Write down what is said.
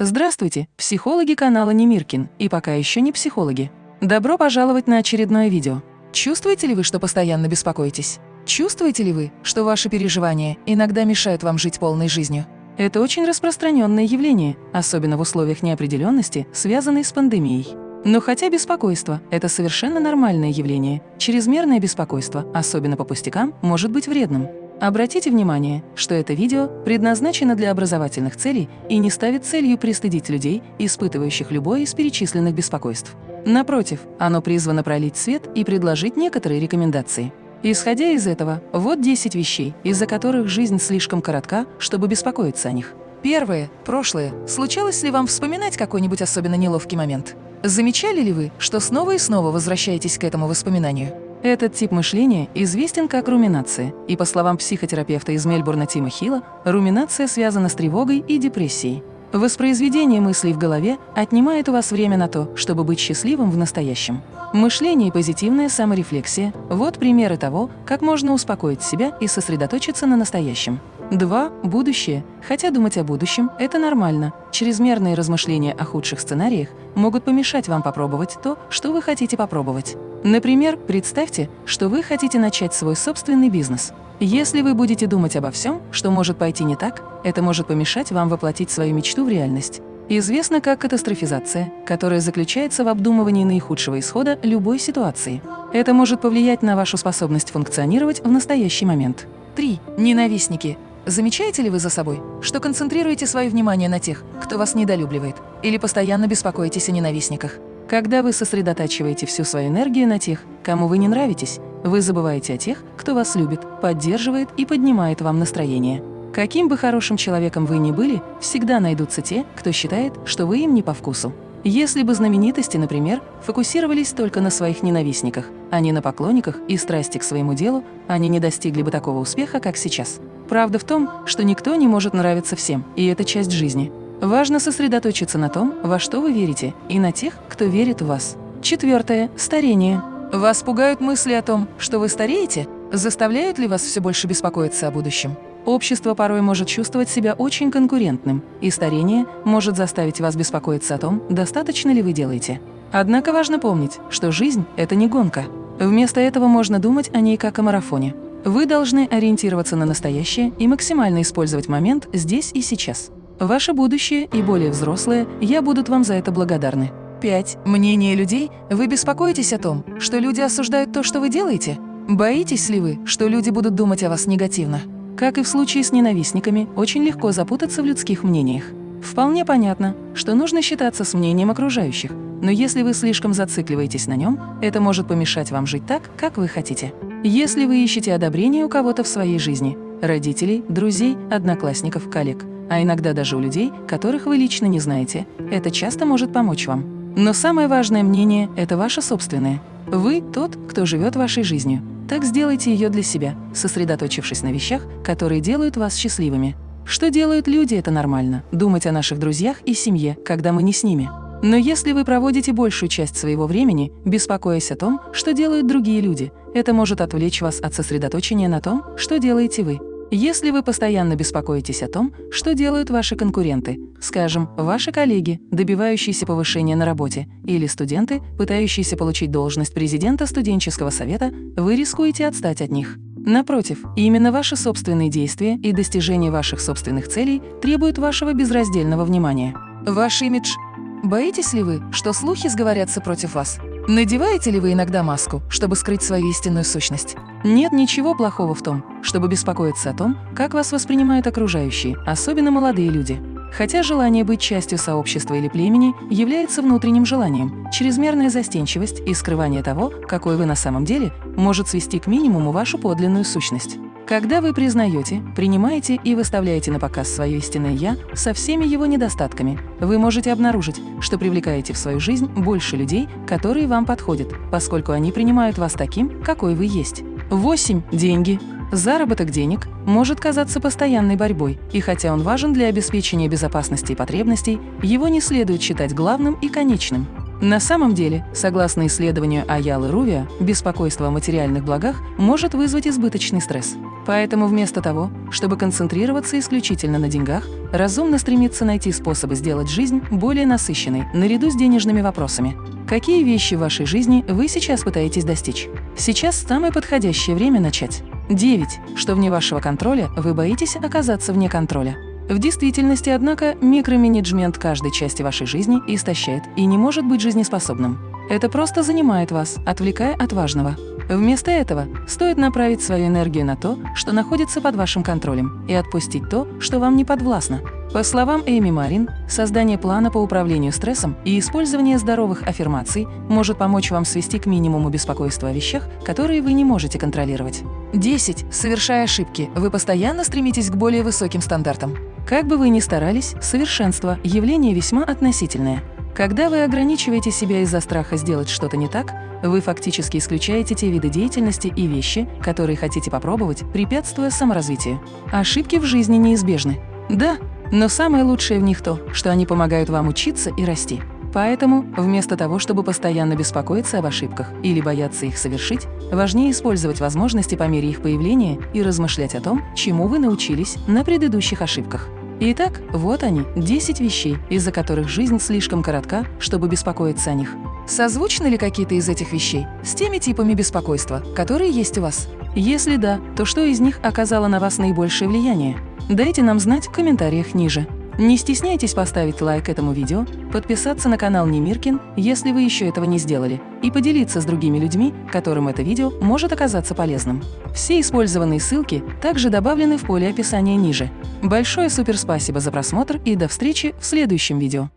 Здравствуйте, психологи канала Немиркин и пока еще не психологи. Добро пожаловать на очередное видео. Чувствуете ли вы, что постоянно беспокоитесь? Чувствуете ли вы, что ваши переживания иногда мешают вам жить полной жизнью? Это очень распространенное явление, особенно в условиях неопределенности, связанной с пандемией. Но хотя беспокойство – это совершенно нормальное явление, чрезмерное беспокойство, особенно по пустякам, может быть вредным. Обратите внимание, что это видео предназначено для образовательных целей и не ставит целью пристыдить людей, испытывающих любое из перечисленных беспокойств. Напротив, оно призвано пролить свет и предложить некоторые рекомендации. Исходя из этого, вот 10 вещей, из-за которых жизнь слишком коротка, чтобы беспокоиться о них. Первое. Прошлое. Случалось ли вам вспоминать какой-нибудь особенно неловкий момент? Замечали ли вы, что снова и снова возвращаетесь к этому воспоминанию? Этот тип мышления известен как руминация, и по словам психотерапевта из Мельбурна Тима Хилла, руминация связана с тревогой и депрессией. Воспроизведение мыслей в голове отнимает у вас время на то, чтобы быть счастливым в настоящем. Мышление и позитивная саморефлексия – вот примеры того, как можно успокоить себя и сосредоточиться на настоящем. 2. Будущее. Хотя думать о будущем – это нормально. Чрезмерные размышления о худших сценариях могут помешать вам попробовать то, что вы хотите попробовать. Например, представьте, что вы хотите начать свой собственный бизнес. Если вы будете думать обо всем, что может пойти не так, это может помешать вам воплотить свою мечту в реальность. Известно как катастрофизация, которая заключается в обдумывании наихудшего исхода любой ситуации. Это может повлиять на вашу способность функционировать в настоящий момент. 3. Ненавистники. Замечаете ли вы за собой, что концентрируете свое внимание на тех, кто вас недолюбливает, или постоянно беспокоитесь о ненавистниках? Когда вы сосредотачиваете всю свою энергию на тех, кому вы не нравитесь, вы забываете о тех, кто вас любит, поддерживает и поднимает вам настроение. Каким бы хорошим человеком вы ни были, всегда найдутся те, кто считает, что вы им не по вкусу. Если бы знаменитости, например, фокусировались только на своих ненавистниках, а не на поклонниках и страсти к своему делу, они не достигли бы такого успеха, как сейчас. Правда в том, что никто не может нравиться всем, и это часть жизни. Важно сосредоточиться на том, во что вы верите, и на тех, кто верит в вас. Четвертое. Старение. Вас пугают мысли о том, что вы стареете? Заставляют ли вас все больше беспокоиться о будущем? Общество порой может чувствовать себя очень конкурентным, и старение может заставить вас беспокоиться о том, достаточно ли вы делаете. Однако важно помнить, что жизнь – это не гонка. Вместо этого можно думать о ней как о марафоне. Вы должны ориентироваться на настоящее и максимально использовать момент здесь и сейчас. Ваше будущее и более взрослые, я будут вам за это благодарны. 5. Мнение людей. Вы беспокоитесь о том, что люди осуждают то, что вы делаете? Боитесь ли вы, что люди будут думать о вас негативно? Как и в случае с ненавистниками, очень легко запутаться в людских мнениях. Вполне понятно, что нужно считаться с мнением окружающих, но если вы слишком зацикливаетесь на нем, это может помешать вам жить так, как вы хотите. Если вы ищете одобрение у кого-то в своей жизни – родителей, друзей, одноклассников, коллег, а иногда даже у людей, которых вы лично не знаете, это часто может помочь вам. Но самое важное мнение – это ваше собственное. Вы – тот, кто живет вашей жизнью. Так сделайте ее для себя, сосредоточившись на вещах, которые делают вас счастливыми. Что делают люди – это нормально. Думать о наших друзьях и семье, когда мы не с ними. Но если вы проводите большую часть своего времени, беспокоясь о том, что делают другие люди, это может отвлечь вас от сосредоточения на том, что делаете вы. Если вы постоянно беспокоитесь о том, что делают ваши конкуренты, скажем, ваши коллеги, добивающиеся повышения на работе, или студенты, пытающиеся получить должность президента студенческого совета, вы рискуете отстать от них. Напротив, именно ваши собственные действия и достижение ваших собственных целей требуют вашего безраздельного внимания. Ваш имидж. Боитесь ли вы, что слухи сговорятся против вас? Надеваете ли вы иногда маску, чтобы скрыть свою истинную сущность? Нет ничего плохого в том, чтобы беспокоиться о том, как вас воспринимают окружающие, особенно молодые люди. Хотя желание быть частью сообщества или племени является внутренним желанием, чрезмерная застенчивость и скрывание того, какой вы на самом деле, может свести к минимуму вашу подлинную сущность. Когда вы признаете, принимаете и выставляете на показ свое истинное «я» со всеми его недостатками, вы можете обнаружить, что привлекаете в свою жизнь больше людей, которые вам подходят, поскольку они принимают вас таким, какой вы есть. 8. Деньги. Заработок денег может казаться постоянной борьбой, и хотя он важен для обеспечения безопасности и потребностей, его не следует считать главным и конечным. На самом деле, согласно исследованию Аялы Рувия, беспокойство о материальных благах может вызвать избыточный стресс. Поэтому вместо того, чтобы концентрироваться исключительно на деньгах, разумно стремиться найти способы сделать жизнь более насыщенной, наряду с денежными вопросами. Какие вещи в вашей жизни вы сейчас пытаетесь достичь? Сейчас самое подходящее время начать. 9. Что вне вашего контроля, вы боитесь оказаться вне контроля. В действительности, однако, микроменеджмент каждой части вашей жизни истощает и не может быть жизнеспособным. Это просто занимает вас, отвлекая от важного. Вместо этого стоит направить свою энергию на то, что находится под вашим контролем, и отпустить то, что вам не подвластно. По словам Эми Марин, создание плана по управлению стрессом и использование здоровых аффирмаций может помочь вам свести к минимуму беспокойство о вещах, которые вы не можете контролировать. 10. Совершая ошибки, вы постоянно стремитесь к более высоким стандартам. Как бы вы ни старались, совершенство – явление весьма относительное. Когда вы ограничиваете себя из-за страха сделать что-то не так, вы фактически исключаете те виды деятельности и вещи, которые хотите попробовать, препятствуя саморазвитию. Ошибки в жизни неизбежны. Да, но самое лучшее в них то, что они помогают вам учиться и расти. Поэтому, вместо того, чтобы постоянно беспокоиться об ошибках или бояться их совершить, важнее использовать возможности по мере их появления и размышлять о том, чему вы научились на предыдущих ошибках. Итак, вот они, 10 вещей, из-за которых жизнь слишком коротка, чтобы беспокоиться о них. Созвучны ли какие-то из этих вещей с теми типами беспокойства, которые есть у вас? Если да, то что из них оказало на вас наибольшее влияние? Дайте нам знать в комментариях ниже. Не стесняйтесь поставить лайк этому видео, подписаться на канал Немиркин, если вы еще этого не сделали, и поделиться с другими людьми, которым это видео может оказаться полезным. Все использованные ссылки также добавлены в поле описания ниже. Большое суперспасибо за просмотр и до встречи в следующем видео.